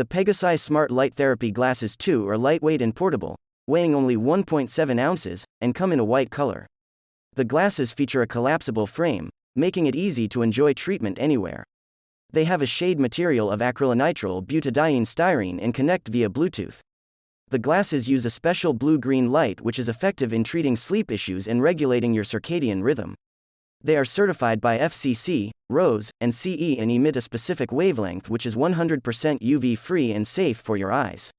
The Pegasi Smart Light Therapy glasses 2 are lightweight and portable, weighing only 1.7 ounces, and come in a white color. The glasses feature a collapsible frame, making it easy to enjoy treatment anywhere. They have a shade material of acrylonitrile butadiene styrene and connect via Bluetooth. The glasses use a special blue green light which is effective in treating sleep issues and regulating your circadian rhythm. They are certified by FCC, RoHS, and CE and emit a specific wavelength which is 100% UV free and safe for your eyes.